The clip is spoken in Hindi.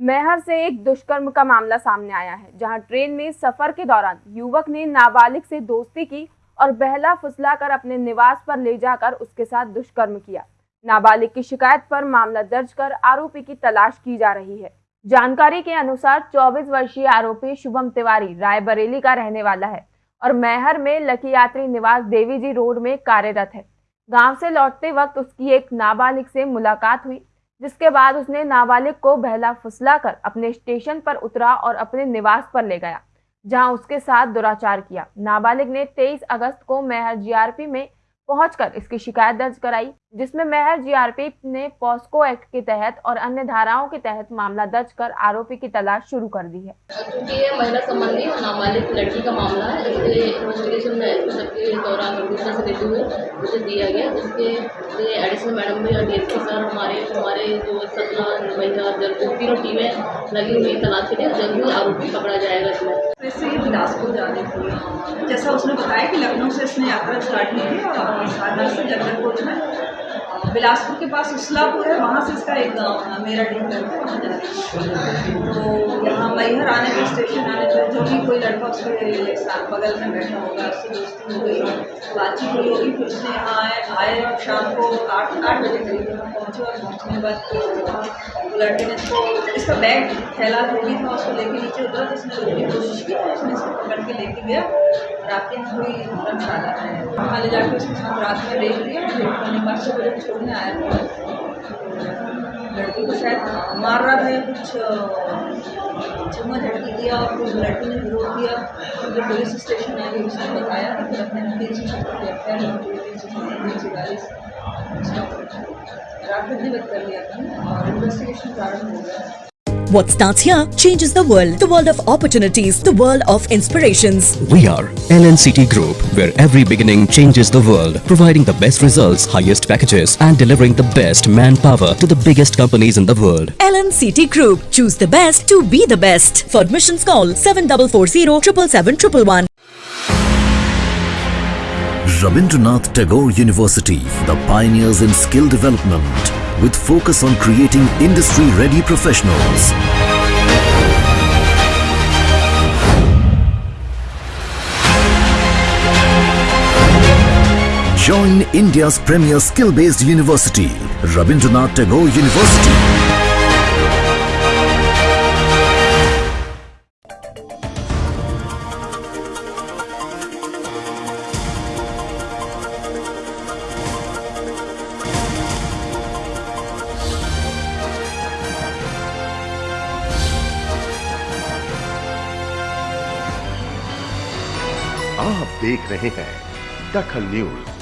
मैहर से एक दुष्कर्म का मामला सामने आया है, जहाँ ट्रेन में सफ़र के दौरान युवक ने नाबालिग से दोस्ती की और बहला फुसला कर अपने निवास पर ले जाकर उसके साथ दुष्कर्म किया। नाबालिग की शिकायत पर मामला दर्ज कर आरोपी की तलाश की जा रही है। जानकारी के अनुसार 24 वर्षीय आरोपी शुभम तिवारी रायबरेली का रहने वाला है और मैहर में लकी यात्री निवास देवी जी रोड में कार्यरत है। गाँव से लौटते वक्त उसकी एक नाबालिग से मुलाकात हुई जिसके बाद उसने नाबालिग को बहला फुसला कर अपने स्टेशन पर उतरा और अपने निवास पर ले गया, जहाँ उसके साथ दुराचार किया। नाबालिग ने 23 अगस्त को मेहर जीआरपी में पहुंचकर इसकी शिकायत दर्ज कराई जिसमें मेहर जीआरपी ने पॉस्को एक्ट के तहत और अन्य धाराओं के तहत मामला दर्ज कर आरोपी की तलाश शुरू कर दी है। क्योंकि ये महिला संबंधी और नाबालिग लड़की का मामला है इसके इन्वेस्टिगेशन में सबके दौरान दूसरे से देते हुए मुझे दिया गया इसके लिए एडिशनल मैडम भी और डी सर हमारे हमारे जो सतना महिला जल्द तीनों टीमें लगी हुई तलाश के लिए जल्द ही आरोपी पकड़ा जाएगा इसमें। ये बिलासपुर जाने की जैसा उसने बताया कि लखनऊ से इसने यात्रा स्टार्ट की थी और साधना से जगदलपुर में। बिलासपुर के पास उसलापुर है, वहाँ से इसका एक है मेरा डी करके वहाँ जा रही है। तो यहाँ मैहर आने के स्टेशन आने पर जो भी कोई लड़का उसके साथ बगल में बैठा होगा, उससे दोस्ती हो गई, बातचीत हुई होगी, फिर उसने यहाँ आए आए और शाम को आठ आठ बजे करीब यहाँ पहुँचे और पहुँचने के बाद वो लड़के ने इसको, इसका बैग फैला भी था, उसको लेके नीचे उतरा तो उसने रोकने की कोशिश की उसने इसको पकड़ के लेके गया। रात के कोई धर्मशाला है। वहाँ ले जाकर उसके साथ रात में देख लिया फिर उन्होंने पाँच सौ बजे छोड़ने आया था। लड़की को शायद मार रहा या कुछ चुम्मा झटकी दिया और कुछ लड़की ने विरोध किया फिर पुलिस स्टेशन आ गई उसने बताया कि फिर अपने तीन सौ छप्पन आई आर तीन सौ छप्पन तीन सौ चालीस। रात में कर लिया था, और इन्वेस्टिगेशन प्रारंभ हो गया। What starts here changes the world. The world of opportunities. The world of inspirations. We are LNCT Group, where every beginning changes the world, providing the best results, highest packages, and delivering the best manpower to the biggest companies in the world. LNCT Group. Choose the best to be the best. For admissions, call 7440 777 Rabindranath Tagore University, the pioneers in skill development with focus on creating industry-ready professionals. Join India's premier skill-based university, Rabindranath Tagore University. आप देख रहे हैं दखल न्यूज़।